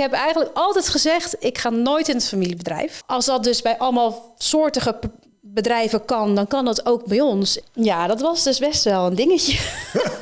heb eigenlijk altijd gezegd, ik ga nooit in het familiebedrijf. Als dat dus bij allemaal soortige bedrijven kan, dan kan dat ook bij ons. Ja, dat was dus best wel een dingetje.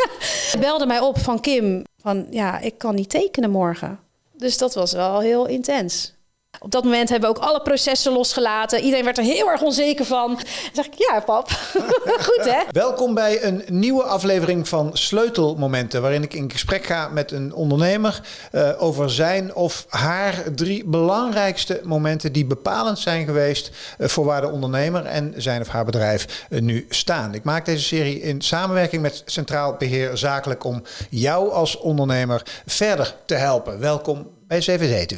Belde mij op van Kim, van ja, ik kan niet tekenen morgen. Dus dat was wel heel intens. Op dat moment hebben we ook alle processen losgelaten. Iedereen werd er heel erg onzeker van. Dan zeg ik, ja pap, goed hè? Welkom bij een nieuwe aflevering van Sleutelmomenten, waarin ik in gesprek ga met een ondernemer eh, over zijn of haar drie belangrijkste momenten die bepalend zijn geweest eh, voor waar de ondernemer en zijn of haar bedrijf eh, nu staan. Ik maak deze serie in samenwerking met Centraal Beheer Zakelijk om jou als ondernemer verder te helpen. Welkom bij CVD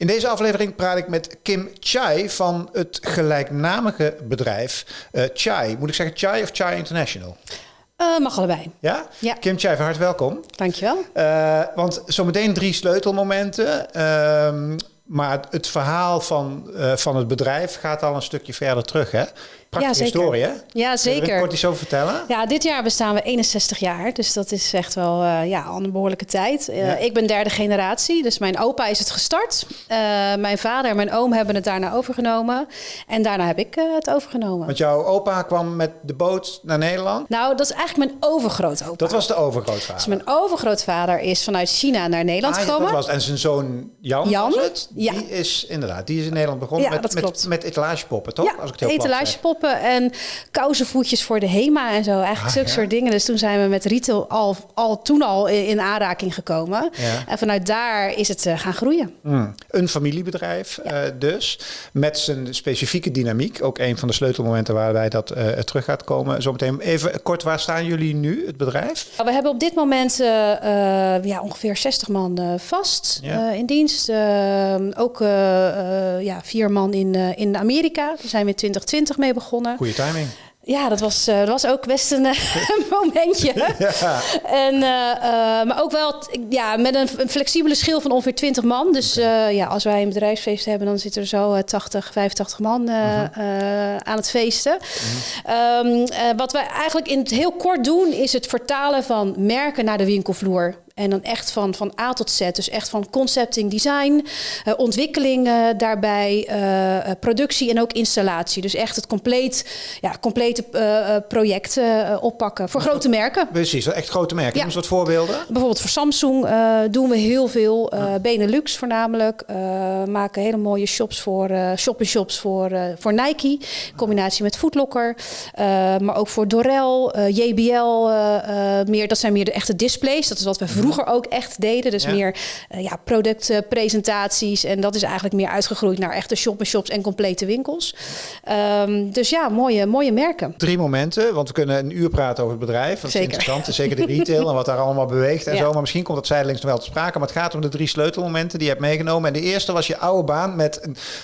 In deze aflevering praat ik met Kim Chai van het gelijknamige bedrijf eh, Chai. Moet ik zeggen Chai of Chai International? Eh, mag allebei. Ja? Ja. Kim Chai, van harte welkom. Dankjewel. Eh want zometeen drie sleutelmomenten. Ehm, maar het verhaal van, van het bedrijf gaat al een stukje verder terug, hè? Prachtige Ja, zeker. historie, hè? Ja, Kun je zeker. kort iets over vertellen? Ja, dit jaar bestaan we 61 jaar. Dus dat is echt wel eh, ja, al een behoorlijke tijd. Eh, Ja. Ik ben derde generatie. Dus mijn opa is het gestart. Eh, mijn vader en mijn oom hebben het daarna overgenomen. En daarna heb ik het overgenomen. Want jouw opa kwam met de boot naar Nederland. Nou, dat is eigenlijk mijn overgrootopa. Dat was de overgrootvader. Dus mijn overgrootvader is vanuit China naar Nederland Ah, ja, gekomen. dat was, en zijn zoon Jan, Jan? was het? Ja. Die is inderdaad, die is in Nederland begonnen Ja, met, met, met etalagepoppen, toch? Ja, Als ik het heel en kousenvoetjes voor de HEMA en zo. Eigenlijk Ah, zulke ja. soort dingen. Dus toen zijn we met retail al, al toen al in, in aanraking gekomen. Ja. En vanuit daar is het eh, gaan groeien. Hmm. Een familiebedrijf eh, dus, met zijn specifieke dynamiek. Ook een van de sleutelmomenten waarbij dat eh, terug gaat komen. Zometeen even kort, waar staan jullie nu, het bedrijf? We hebben op dit moment ja, ongeveer 60 man vast in dienst. Eh, ook ja, vier man in, in Amerika. Daar zijn we in 2020 mee begonnen. Goede timing. Ja, dat was, eh, dat was ook best een eh, momentje. Ja. En, eh, maar ook wel ja, met een, een flexibele schil van ongeveer 20 man. Dus ja, als wij een bedrijfsfeest hebben, dan zitten er zo eh, 80, 85 man Mhm. aan het feesten. Ehm, eh, wat wij eigenlijk in het heel kort doen, is het vertalen van merken naar de winkelvloer. En dan echt van, van A tot Z. Dus echt van concepting, design, eh, ontwikkeling eh, daarbij, eh, productie en ook installatie. Dus echt het compleet, ja, complete project oppakken voor grote merken. Precies, echt grote merken. Ja. Noem eens wat voorbeelden. Bijvoorbeeld voor Samsung doen we heel veel. Benelux voornamelijk. maken hele mooie shops voor eh shop-in-shops voor, voor Nike. In combinatie met Footlocker. Maar ook voor Dorel, JBL. meer, dat zijn meer de echte displays. Dat is wat we vroeger ook echt deden. Dus Ja. meer eh, ja, productpresentaties. en dat is eigenlijk meer uitgegroeid naar echte shop-in-shops en complete winkels. Ehm, dus ja, mooie, mooie merken. Drie momenten, want we kunnen een uur praten over het bedrijf. Dat is Zeker. interessant, zeker de retail en wat daar allemaal beweegt en Ja. zo. Maar misschien komt dat zijdelings nog wel te sprake. Maar het gaat om de drie sleutelmomenten die je hebt meegenomen. En de eerste was je oude baan met,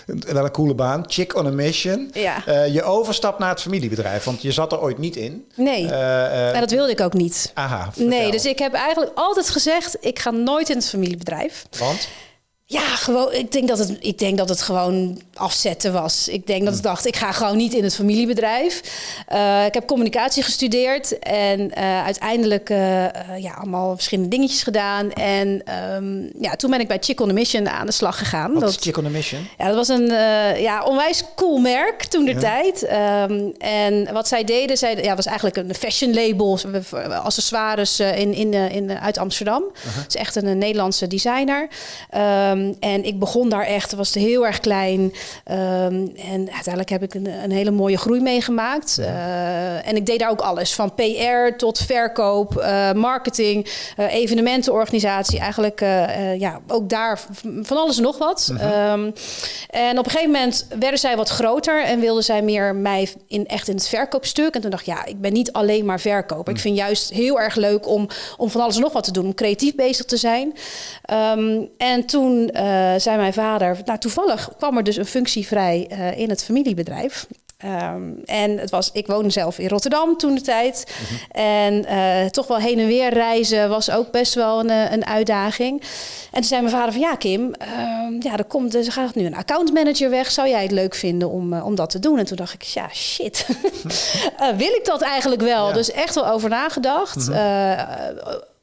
een, wel een coole baan, Chick on a Mission. Ja. Eh, je overstap naar het familiebedrijf, want je zat er ooit niet in. Nee, Eh, eh, en dat wilde ik ook niet. aha, vertel. Nee, dus ik heb eigenlijk altijd gezegd: ik ga nooit in het familiebedrijf. Want? Ja, gewoon. Ik denk dat het, ik denk dat het gewoon afzetten was. Ik denk dat ik dacht: ik ga gewoon niet in het familiebedrijf. Eh, ik heb communicatie gestudeerd en eh, uiteindelijk eh, ja, allemaal verschillende dingetjes gedaan. En ehm, ja, toen ben ik bij Chick on a Mission aan de slag gegaan. Wat Dat- is Chick on a Mission? ja, dat was een ja, onwijs cool merk toen de tijd. Ehm, en wat zij deden, zij, ja, was eigenlijk een fashion label, accessoires in, in, in, uit Amsterdam. Het is echt een, Nederlandse designer. Ehm, en ik begon daar echt, was heel erg klein. Ehm, en uiteindelijk heb ik een, een hele mooie groei meegemaakt. Eh, en ik deed daar ook alles, van PR tot verkoop, eh, marketing, eh, evenementenorganisatie. Eigenlijk ja, ook daar van alles en nog wat. Ehm, en op een gegeven moment werden zij wat groter en wilden zij meer mij in, echt in het verkoopstuk. En toen dacht ik, ja, ik ben niet alleen maar verkoper. Ik vind juist heel erg leuk om, om van alles en nog wat te doen, om creatief bezig te zijn. En toen eh, zei mijn vader, nou toevallig kwam er dus een functie vrij eh, in het familiebedrijf. Ehm, en het was, ik woonde zelf in Rotterdam toen de tijd. En eh, toch wel heen en weer reizen was ook best wel een, een uitdaging. En toen zei mijn vader van ja, Kim, ehm, ja, er, komt, er gaat nu een accountmanager weg. Zou jij het leuk vinden om, om dat te doen? En toen dacht ik, ja, shit. Wil ik dat eigenlijk wel? Ja. Dus echt wel over nagedacht. Eh,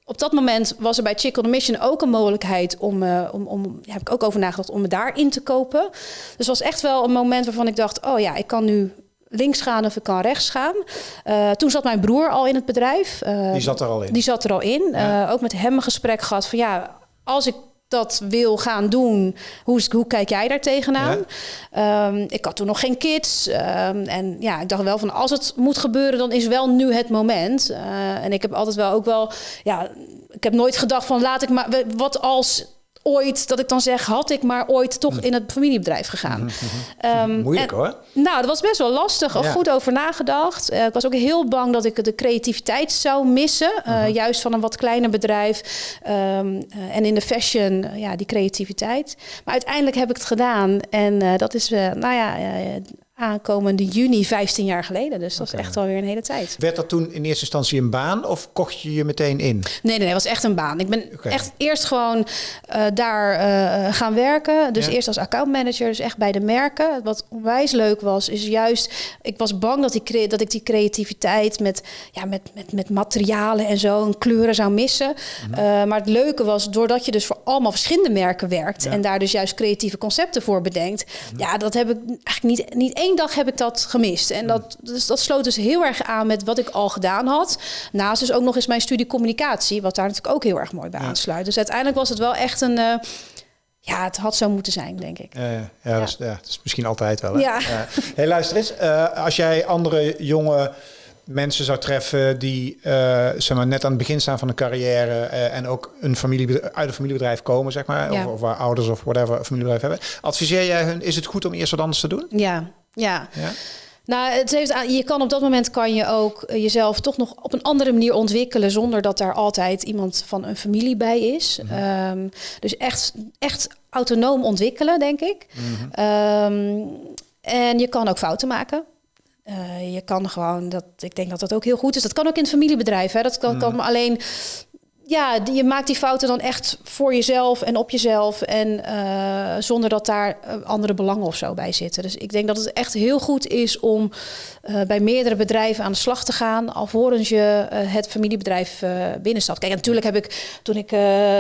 op dat moment was er bij Chick on the Mission ook een mogelijkheid om, uh, om, om heb ik ook over nagedacht om me daarin te kopen. Dus het was echt wel een moment waarvan ik dacht, oh ja, ik kan nu links gaan of ik kan rechts gaan. Uh, toen zat mijn broer al in het bedrijf. Uh, die zat er al in. Die zat er al in. Ja. ook met hem een gesprek gehad van ja, als ik dat wil gaan doen, hoe, hoe kijk jij daar tegenaan? Ja. Um, ik had toen nog geen kids. Um, en ja, ik dacht wel van als het moet gebeuren, dan is wel nu het moment. Uh, en ik heb altijd wel ook wel, ja, ik heb nooit gedacht van laat ik maar, wat als ooit, dat ik dan zeg, had ik maar ooit toch in het familiebedrijf gegaan. Um, Moeilijk hoor. Nou, dat was best wel lastig. Al goed over nagedacht. Uh, ik was ook heel bang dat ik de creativiteit zou missen. Uh, juist van een wat kleiner bedrijf. Um, uh, en in de fashion, ja, die creativiteit. Maar uiteindelijk heb ik het gedaan. En dat is, nou ja, aankomende juni 15 jaar geleden. Dus dat is echt alweer een hele tijd. Werd dat toen in eerste instantie een baan of kocht je je meteen in? Nee, nee, nee het was echt een baan. Ik ben echt eerst gewoon uh, daar uh, gaan werken. Dus eerst als accountmanager, dus echt bij de merken. Wat onwijs leuk was, is juist... Ik was bang dat, die, dat ik die creativiteit met, ja, met, met, met materialen en zo... en kleuren zou missen. Mm -hmm. uh, maar het leuke was, doordat je dus voor allemaal verschillende merken werkt... Ja. en daar dus juist creatieve concepten voor bedenkt... Mm -hmm. ja, dat heb ik eigenlijk niet, niet één dag heb ik dat gemist. En dat, dus dat sloot dus heel erg aan met wat ik al gedaan had. Naast dus ook nog eens mijn studie communicatie, wat daar natuurlijk ook heel erg mooi bij ja. aansluit. Dus uiteindelijk was het wel echt een. Uh, ja, het had zo moeten zijn, denk ik. Ja, ja, ja, Dat, is, ja dat is misschien altijd wel. Hè? Ja. Hey, luister eens. Uh, als jij andere jonge mensen zou treffen die uh, zeg maar, net aan het begin staan van een carrière uh, en ook een familie, uit een familiebedrijf komen, zeg maar, ja. of, of, waar ouders of whatever een familiebedrijf hebben. Adviseer jij hun, is het goed om eerst wat anders te doen? Ja, ja. ja? Nou, het heeft, je kan op dat moment kan je ook jezelf toch nog op een andere manier ontwikkelen zonder dat daar altijd iemand van een familie bij is. Mm -hmm. um, dus echt, echt autonoom ontwikkelen, denk ik. Mm -hmm. um, en je kan ook fouten maken. Uh, je kan gewoon dat. Ik denk dat dat ook heel goed is. Dat kan ook in het familiebedrijf. Hè. Dat kan, mm. kan alleen ja, je maakt die fouten dan echt voor jezelf en op jezelf. En uh, zonder dat daar uh, andere belangen of zo bij zitten. Dus ik denk dat het echt heel goed is om uh, bij meerdere bedrijven aan de slag te gaan. alvorens je het familiebedrijf binnenstapt. Kijk, natuurlijk heb ik toen ik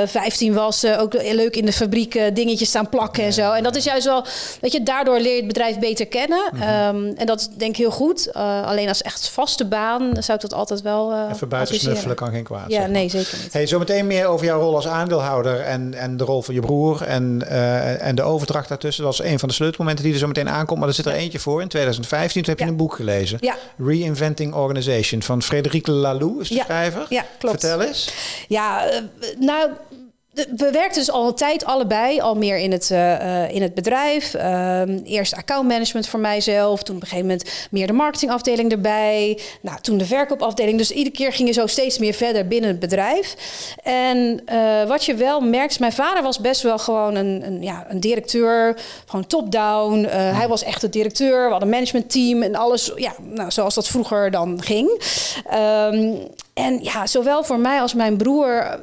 15 was ook leuk in de fabriek dingetjes staan plakken en zo. En dat is juist wel, weet je, daardoor leer je het bedrijf beter kennen. Mm -hmm. um, en dat is denk ik heel goed. alleen als echt vaste baan zou ik dat altijd wel. Even buiten snuffelen kan geen kwaad. Ja, zeg maar. nee, zeker niet. Hey, zometeen meer over jouw rol als aandeelhouder en, en de rol van je broer en, en de overdracht daartussen. Dat is een van de sleutelmomenten die er zo meteen aankomt. Maar er zit er eentje voor. In 2015 toen heb je ja. een boek gelezen. Ja. Reinventing Organization van Frédéric Laloux is de ja. schrijver. Ja, klopt. Vertel eens. Ja, uh, nou we werkten dus al een tijd allebei, al meer in het, uh, in het bedrijf. Uh, eerst accountmanagement voor mijzelf. Toen op een gegeven moment meer de marketingafdeling erbij. Nou, toen de verkoopafdeling. Dus iedere keer ging je zo steeds meer verder binnen het bedrijf. En uh, wat je wel merkt, mijn vader was best wel gewoon een, een ja, een directeur. Gewoon top-down. hij was echt de directeur. We hadden een managementteam en alles. Ja, nou, zoals dat vroeger dan ging. Um, en ja, zowel voor mij als mijn broer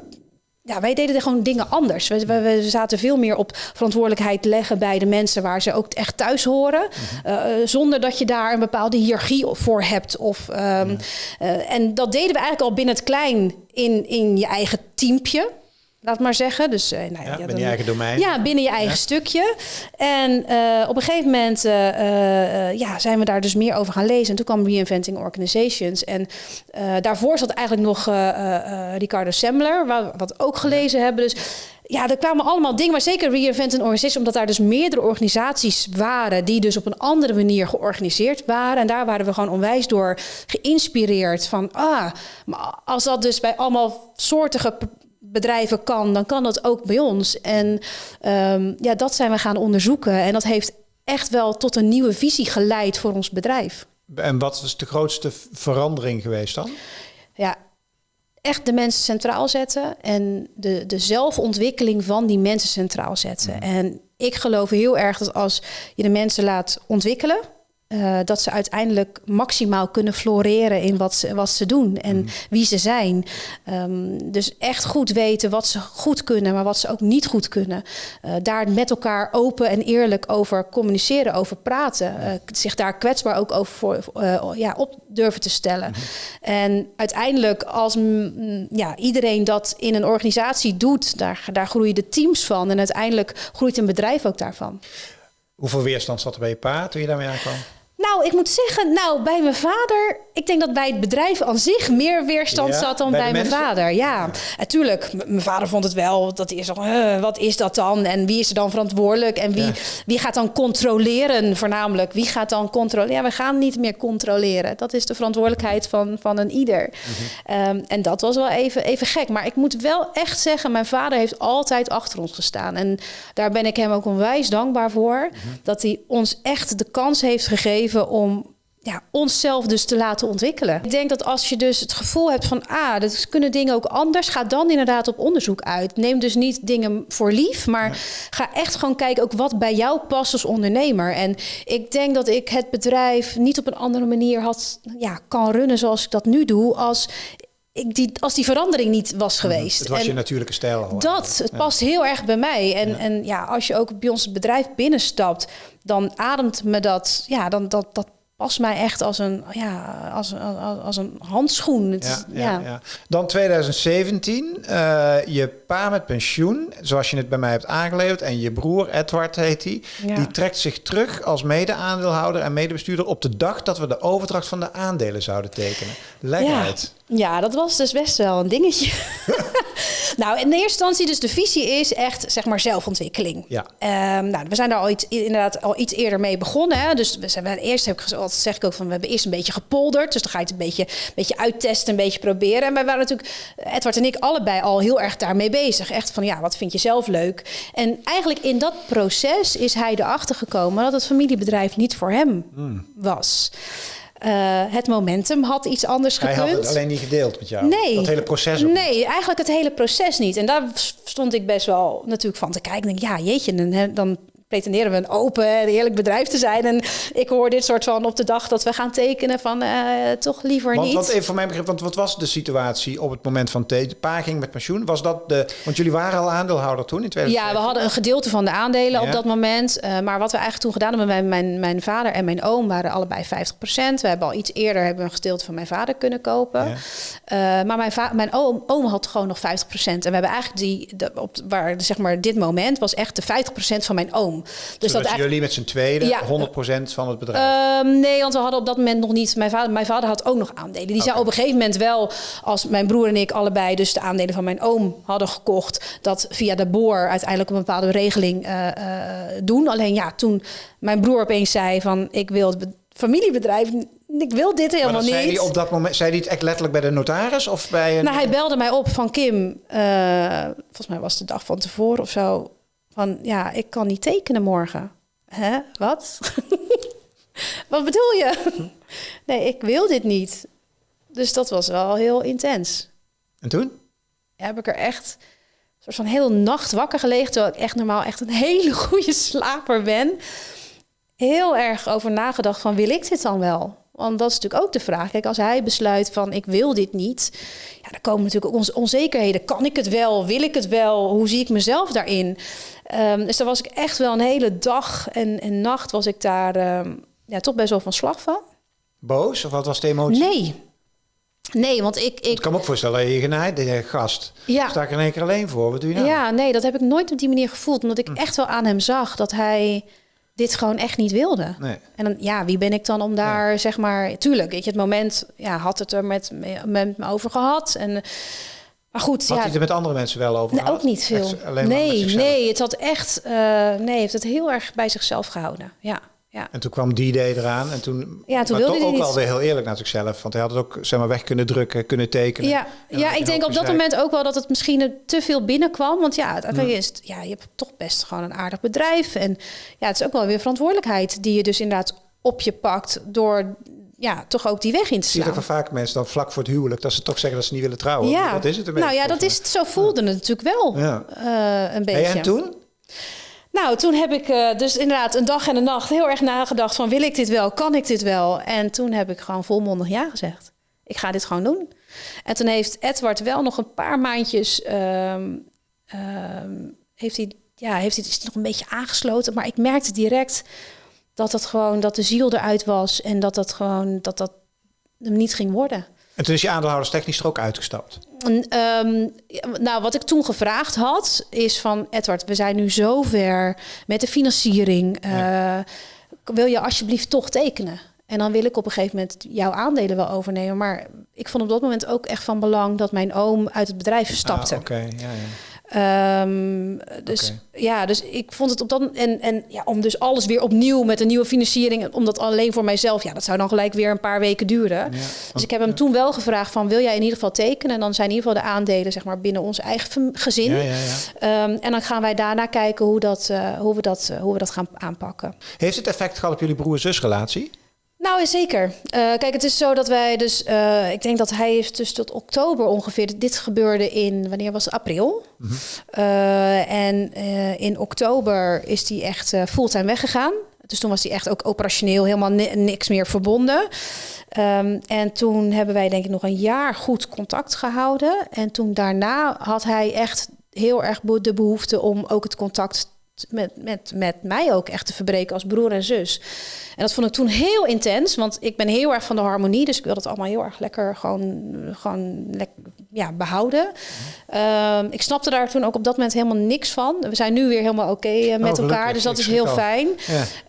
ja, wij deden er gewoon dingen anders. We, we, we, zaten veel meer op verantwoordelijkheid leggen bij de mensen waar ze ook echt thuis horen. Mm-hmm. uh, zonder dat je daar een bepaalde hiërarchie voor hebt. Of, um, mm. uh, en dat deden we eigenlijk al binnen het klein in, in je eigen teampje laat maar zeggen. Dus, uh, nou, ja, binnen je eigen domein. Ja, binnen je eigen ja. stukje. En uh, op een gegeven moment uh, ja, zijn we daar dus meer over gaan lezen. En toen kwam Reinventing Organizations. En daarvoor zat eigenlijk nog Ricardo Semmler, waar we wat ook gelezen ja. hebben. Dus ja, er kwamen allemaal dingen, maar zeker Reinventing Organizations, omdat daar dus meerdere organisaties waren die dus op een andere manier georganiseerd waren. En daar waren we gewoon onwijs door geïnspireerd van, ah, maar als dat dus bij allemaal soortige bedrijven kan, dan kan dat ook bij ons. En um, ja, dat zijn we gaan onderzoeken. En dat heeft echt wel tot een nieuwe visie geleid voor ons bedrijf. En wat is de grootste verandering geweest dan? Ja, echt de mensen centraal zetten en de, de zelfontwikkeling van die mensen centraal zetten. Mm. En ik geloof heel erg dat als je de mensen laat ontwikkelen, uh, dat ze uiteindelijk maximaal kunnen floreren in wat ze, wat ze doen en mm. wie ze zijn. Um, dus echt goed weten wat ze goed kunnen, maar wat ze ook niet goed kunnen. Uh, daar met elkaar open en eerlijk over communiceren, over praten. Uh, zich daar kwetsbaar ook over voor, ja, op durven te stellen. Mm -hmm. En uiteindelijk, als mm, ja, iedereen dat in een organisatie doet, daar, daar groeien de teams van. En uiteindelijk groeit een bedrijf ook daarvan. Hoeveel weerstand zat er bij je pa toen je daarmee aankwam? Nou, ik moet zeggen, nou, bij mijn vader, ik denk dat bij het bedrijf aan zich meer weerstand zat dan bij, mijn vader. Ja, natuurlijk. Mijn vader vond het wel dat uh, wat is dat dan? En wie is er dan verantwoordelijk? En wie, wie gaat dan controleren, voornamelijk? Wie gaat dan controleren? Ja, we gaan niet meer controleren. Dat is de verantwoordelijkheid van, van een ieder. Mhm. Um, en dat was wel even, even gek. Maar ik moet wel echt zeggen, mijn vader heeft altijd achter ons gestaan. En daar ben ik hem ook onwijs dankbaar voor. Mhm. Dat hij ons echt de kans heeft gegeven om ja, onszelf dus te laten ontwikkelen. Ik denk dat als je dus het gevoel hebt van, ah, dat kunnen dingen ook anders, ga dan inderdaad op onderzoek uit. Neem dus niet dingen voor lief, maar ga echt gewoon kijken ook wat bij jou past als ondernemer. En ik denk dat ik het bedrijf niet op een andere manier had, ja, kan runnen zoals ik dat nu doe, als ik die, als die verandering niet was mhm. geweest. Het was en je natuurlijke stijl. Dat, het past heel erg bij mij. En ja. en ja, als je ook bij ons bedrijf binnenstapt, dan ademt me dat, ja, dan dat, dat past mij echt als een, ja, als, als, als een handschoen. Het, ja, ja, ja, Dan 2017, uh, eh, je pa met pensioen, zoals je het bij mij hebt aangeleverd, en je broer, Edward heet hij, die, die trekt zich terug als mede-aandeelhouder en medebestuurder op de dag dat we de overdracht van de aandelen zouden tekenen. Leg uit. Ja, dat was dus best wel een dingetje. nou, in de eerste instantie dus de visie is echt, zeg maar, zelfontwikkeling. Ja. Um, nou, we zijn daar al iets, inderdaad al iets eerder mee begonnen. Hè? Dus we zijn eerst, heb ik zeg ik ook van, we hebben eerst een beetje gepolderd. Dus dan ga je het een beetje, een beetje uittesten, een beetje proberen. En wij waren natuurlijk, Edward en ik, allebei al heel erg daarmee bezig. Echt van, ja, wat vind je zelf leuk? En eigenlijk in dat proces is hij erachter gekomen dat het familiebedrijf niet voor hem hmm. was. Uh, het momentum had iets anders gekund. Hij had het alleen niet gedeeld met jou? Nee. Dat hele proces Nee, eigenlijk het hele proces niet. En daar stond ik best wel natuurlijk van te kijken. Denk, ja, jeetje, dan, dan pretenderen we een open en eerlijk bedrijf te zijn. En ik hoor dit soort van op de dag dat we gaan tekenen van uh, toch liever want, niet. Want even voor mijn begrip, want wat was de situatie op het moment van de pa ging met pensioen? Was dat de, want jullie waren al aandeelhouder toen in 2000? Ja, we hadden een gedeelte van de aandelen op dat moment. Uh, maar wat we eigenlijk toen gedaan hebben, mijn, mijn, mijn vader en mijn oom waren allebei 50%. We hebben al iets eerder hebben een gedeelte van mijn vader kunnen kopen. Ja. Uh, maar mijn, mijn oom, oom had gewoon nog 50%. En we hebben eigenlijk die, de, op, waar zeg maar dit moment was echt de 50% van mijn oom. Dus dat jullie met z'n tweede ja, 100% van het bedrijf? Uh, nee, want we hadden op dat moment nog niet... Mijn vader, mijn vader had ook nog aandelen. Die okay. zou op een gegeven moment wel, als mijn broer en ik allebei... dus de aandelen van mijn oom hadden gekocht... dat via de boor uiteindelijk een bepaalde regeling uh, uh, doen. Alleen ja, toen mijn broer opeens zei van... ik wil het familiebedrijf ik wil dit helemaal niet. Zei hij op dat moment, zei hij het echt letterlijk bij de notaris of bij een... Nou, hij belde mij op van Kim. Uh, volgens mij was het de dag van tevoren of zo. Van ja, ik kan niet tekenen morgen. Hè? Wat? Wat bedoel je? nee, ik wil dit niet. Dus dat was wel heel intens. En toen? Heb ik er echt een soort van hele nacht wakker gelegen, terwijl ik echt normaal echt een hele goede slaper ben. Heel erg over nagedacht van wil ik dit dan wel? Want dat is natuurlijk ook de vraag. Kijk, als hij besluit van ik wil dit niet, ja, dan komen natuurlijk ook onzekerheden. Kan ik het wel? Wil ik het wel? Hoe zie ik mezelf daarin? Um, dus daar was ik echt wel een hele dag en, en nacht was ik daar um, ja, toch best wel van slag van. Boos? Of wat was de emotie? Nee. Nee, want ik... Ik, kan me ook voorstellen, je genaaid, de gast. Ja. Sta ik er in één keer alleen voor? Wat doe je nou? Ja, nee, dat heb ik nooit op die manier gevoeld. Omdat ik hm. echt wel aan hem zag dat hij dit gewoon echt niet wilde. Nee. En dan, ja, wie ben ik dan om daar, nee. zeg maar... Tuurlijk, weet je, het moment ja, had het er met, met me over gehad. En, maar goed, had ja... hij het er met andere mensen wel over nee, Ook niet veel. Echt, nee, nee, het had echt... Uh, nee, heeft het heel erg bij zichzelf gehouden, ja. Ja. En toen kwam die day eraan en toen, ja, toen wilde toch ook niet. alweer heel eerlijk naar zichzelf. Want hij had het ook zeg maar, weg kunnen drukken, kunnen tekenen. Ja, ja ik denk op dat moment ook wel dat het misschien te veel binnenkwam. Want ja, het, is, ja, je hebt toch best gewoon een aardig bedrijf. En ja, het is ook wel weer verantwoordelijkheid die je dus inderdaad op je pakt door ja, toch ook die weg in te slaan. Zie je van vaak mensen dan vlak voor het huwelijk dat ze toch zeggen dat ze niet willen trouwen. Ja, dat is het een Nou ja, dat is het. Zo voelde het natuurlijk wel ja. uh, een beetje. En toen? Nou, toen heb ik uh, dus inderdaad een dag en een nacht heel erg nagedacht van wil ik dit wel, kan ik dit wel? En toen heb ik gewoon volmondig ja gezegd. Ik ga dit gewoon doen. En toen heeft Edward wel nog een paar maandjes, uh, heeft hij, ja, heeft hij nog een beetje aangesloten, maar ik merkte direct dat dat gewoon, dat de ziel eruit was en dat dat gewoon, dat dat hem niet ging worden. En toen is je aandeelhouderstechnisch er ook uitgestapt? Um, nou, wat ik toen gevraagd had, is van Edward, we zijn nu zover met de financiering. Uh, Wil je alsjeblieft toch tekenen? En dan wil ik op een gegeven moment jouw aandelen wel overnemen. Maar ik vond op dat moment ook echt van belang dat mijn oom uit het bedrijf stapte. Ah, Oké, ja, ja. Um, dus ja, dus ik vond het op dat en en ja, om dus alles weer opnieuw met een nieuwe financiering, om dat alleen voor mijzelf, ja, dat zou dan gelijk weer een paar weken duren. dus ik heb hem toen wel gevraagd van, wil jij in ieder geval tekenen? En dan zijn in ieder geval de aandelen, zeg maar, binnen ons eigen gezin. Ja, um, en dan gaan wij daarna kijken hoe dat, uh, hoe we dat, uh, hoe we dat gaan aanpakken. Heeft het effect gehad op jullie broer-zusrelatie? Nou, zeker. Uh, kijk, het is zo dat wij dus... Uh, ik denk dat hij heeft dus tot oktober ongeveer... Dit gebeurde in... Wanneer was het? April. Mm -hmm. uh, en in oktober is hij echt fulltime weggegaan. Dus toen was hij echt ook operationeel helemaal ni niks meer verbonden. Um, en toen hebben wij denk ik nog een jaar goed contact gehouden. En toen daarna had hij echt heel erg de behoefte om ook het contact met, met, met mij ook echt te verbreken als broer en zus. En dat vond ik toen heel intens, want ik ben heel erg van de harmonie, dus ik wil dat allemaal heel erg lekker gewoon, gewoon ja, behouden. Um, ik snapte daar toen ook op dat moment helemaal niks van. We zijn nu weer helemaal oké okay, uh, met oh, elkaar, dus dat is heel fijn.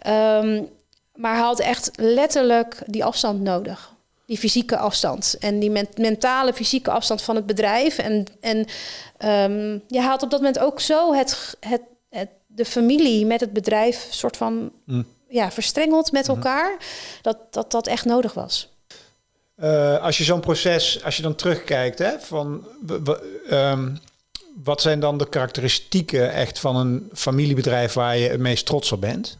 Ja. Um, maar hij had echt letterlijk die afstand nodig die fysieke afstand en die men mentale fysieke afstand van het bedrijf. En, en um, je haalt op dat moment ook zo het, het de familie met het bedrijf soort van mm. ja, verstrengeld met mm-hmm. elkaar, dat, dat dat echt nodig was. Uh, als je zo'n proces, als je dan terugkijkt, hè, van um, wat zijn dan de karakteristieken echt van een familiebedrijf waar je het meest trots op bent?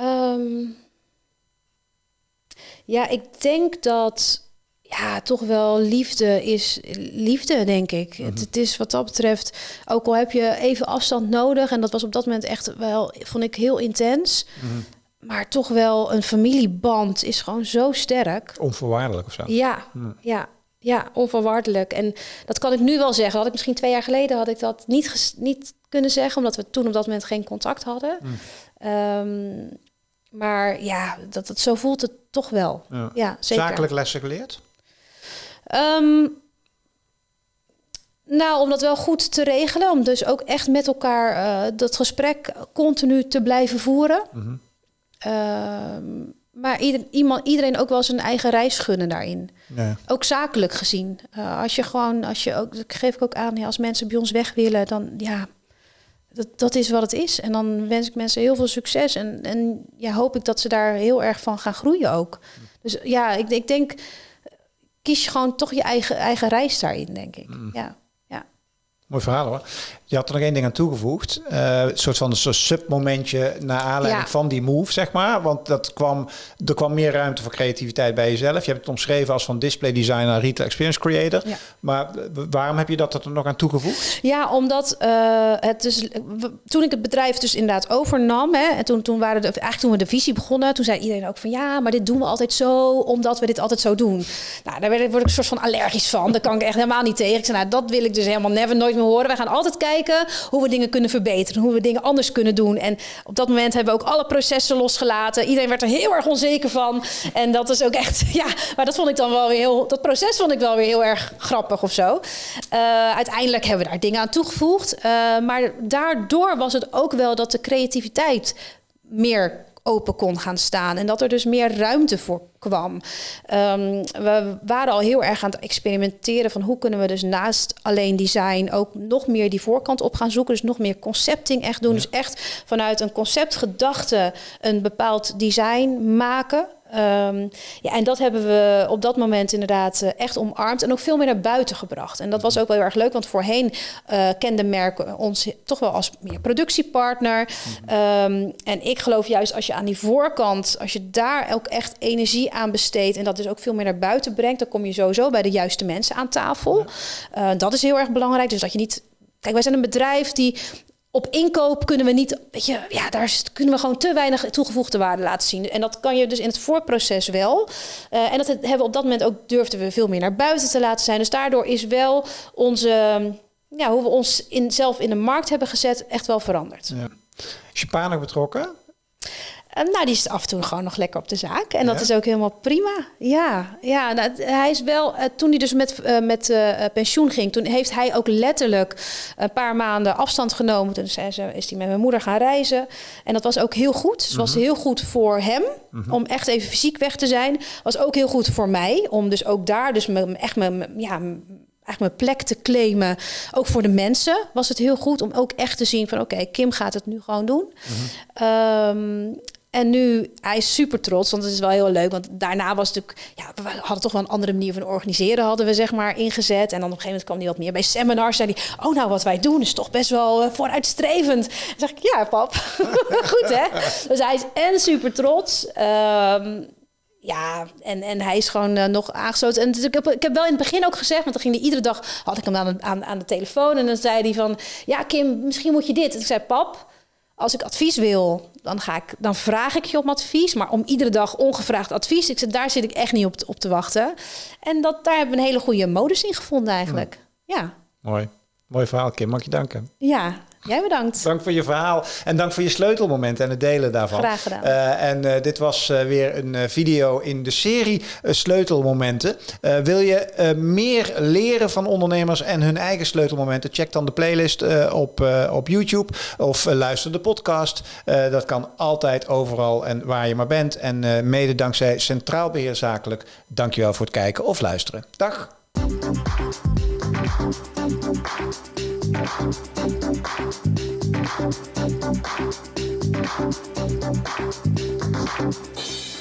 Um, ja, ik denk dat ja, toch wel liefde is liefde, denk ik. het, mhm. het, is wat dat betreft, ook al heb je even afstand nodig, en dat was op dat moment echt wel, vond ik heel intens. Mhm. Maar toch wel een familieband is gewoon zo sterk. Onvoorwaardelijk of zo. Ja, mhm. ja, ja, onvoorwaardelijk. En dat kan ik nu wel zeggen. Had ik misschien twee jaar geleden had ik dat niet, niet kunnen zeggen, omdat we toen op dat moment geen contact hadden. Um, maar ja, dat, dat, zo voelt het toch wel. Ja, ja zeker. Zakelijk lessen geleerd? Um, nou, om dat wel goed te regelen. Om dus ook echt met elkaar uh, dat gesprek continu te blijven voeren. Mm -hmm. uh, maar ieder, iemand, iedereen ook wel zijn eigen reis gunnen daarin. Ja. Ook zakelijk gezien. Uh, als je gewoon, als je ook, dat geef ik ook aan, ja, als mensen bij ons weg willen, dan ja, dat, dat is wat het is. En dan wens ik mensen heel veel succes. En, en ja, hoop ik dat ze daar heel erg van gaan groeien ook. Dus ja, ik, ik denk kies je gewoon toch je eigen, eigen reis daarin, denk ik. Mm. Ja. Mooi verhaal hoor. Je had er nog één ding aan toegevoegd. Uh, een soort van een soort submomentje naar aanleiding van die move, zeg maar. Want dat kwam, er kwam meer ruimte voor creativiteit bij jezelf. Je hebt het omschreven als van display designer naar retail experience creator. Ja. Maar waarom heb je dat er nog aan toegevoegd? Ja, omdat uh, het dus, toen ik het bedrijf dus inderdaad overnam, hè, en toen, toen waren de, eigenlijk toen we de visie begonnen, toen zei iedereen ook van ja, maar dit doen we altijd zo, omdat we dit altijd zo doen. Nou, daar word ik een soort van allergisch van. Daar kan ik echt helemaal niet tegen. Ik zei, nou, dat wil ik dus helemaal never nooit meer horen. We gaan altijd kijken hoe we dingen kunnen verbeteren, hoe we dingen anders kunnen doen. En op dat moment hebben we ook alle processen losgelaten. Iedereen werd er heel erg onzeker van. En dat is ook echt, ja, maar dat vond ik dan wel weer heel, dat proces vond ik wel weer heel erg grappig of zo. Uh, uiteindelijk hebben we daar dingen aan toegevoegd. Uh, maar daardoor was het ook wel dat de creativiteit meer open kon gaan staan. En dat er dus meer ruimte voor kwam. Um, we waren al heel erg aan het experimenteren van hoe kunnen we dus naast alleen design ook nog meer die voorkant op gaan zoeken. Dus nog meer concepting echt doen. Dus echt vanuit een conceptgedachte een bepaald design maken. Um, ja, en dat hebben we op dat moment inderdaad uh, echt omarmd en ook veel meer naar buiten gebracht. En dat was ook wel heel erg leuk, want voorheen uh, kende merken ons toch wel als meer productiepartner. Um, en ik geloof juist als je aan die voorkant, als je daar ook echt energie aan besteedt en dat dus ook veel meer naar buiten brengt, dan kom je sowieso bij de juiste mensen aan tafel. Uh, dat is heel erg belangrijk. Dus dat je niet. Kijk, wij zijn een bedrijf die op inkoop kunnen we niet, weet je, ja, daar kunnen we gewoon te weinig toegevoegde waarde laten zien. En dat kan je dus in het voorproces wel. Uh, en dat hebben we op dat moment ook durfden we veel meer naar buiten te laten zijn. Dus daardoor is wel onze, ja, hoe we ons in, zelf in de markt hebben gezet, echt wel veranderd. Ja. Is je pa nog betrokken? Uh, nou, die is af en toe gewoon nog lekker op de zaak. En dat is ook helemaal prima. Ja, ja nou, hij is wel, uh, toen hij dus met, uh, met pensioen ging, toen heeft hij ook letterlijk een paar maanden afstand genomen. Toen zei ze, is hij met mijn moeder gaan reizen. En dat was ook heel goed. Dus was mhm. heel goed voor hem mhm. om echt even fysiek weg te zijn. Was ook heel goed voor mij om dus ook daar, dus me, echt mijn, ja, eigenlijk mijn plek te claimen. Ook voor de mensen was het heel goed om ook echt te zien van oké, Kim gaat het nu gewoon doen. Mm um, en nu, hij is super trots, want het is wel heel leuk. Want daarna was het natuurlijk, ja, we hadden toch wel een andere manier van organiseren, hadden we zeg maar ingezet. En dan op een gegeven moment kwam hij wat meer bij seminars. Zei hij, oh nou, wat wij doen is toch best wel uh, vooruitstrevend. Dan zeg ik, ja pap, goed hè. Dus hij is en super trots. Um, ja, en, en hij is gewoon uh, nog aangesloten. En ik, heb, ik heb wel in het begin ook gezegd, want dan ging hij iedere dag, had ik hem aan, aan, aan de telefoon. En dan zei hij van, ja Kim, misschien moet je dit. En ik zei, pap, als ik advies wil, dan, ga ik, dan vraag ik je om advies. Maar om iedere dag ongevraagd advies, ik, daar zit ik echt niet op, op te wachten. En dat, daar hebben we een hele goede modus in gevonden eigenlijk. ja. Mooi. Mooi verhaal, Kim. Mag je danken? Ja, Jij bedankt. Dank voor je verhaal en dank voor je sleutelmoment en het delen daarvan. Graag gedaan. Uh, en uh, dit was uh, weer een video in de serie Sleutelmomenten. wil je meer leren van ondernemers en hun eigen sleutelmomenten? Check dan de playlist op, op YouTube of luister de podcast. dat kan altijd overal en waar je maar bent. En mede dankzij Centraal Beheer Zakelijk. Dankjewel voor het kijken of luisteren. Dag. Thank you.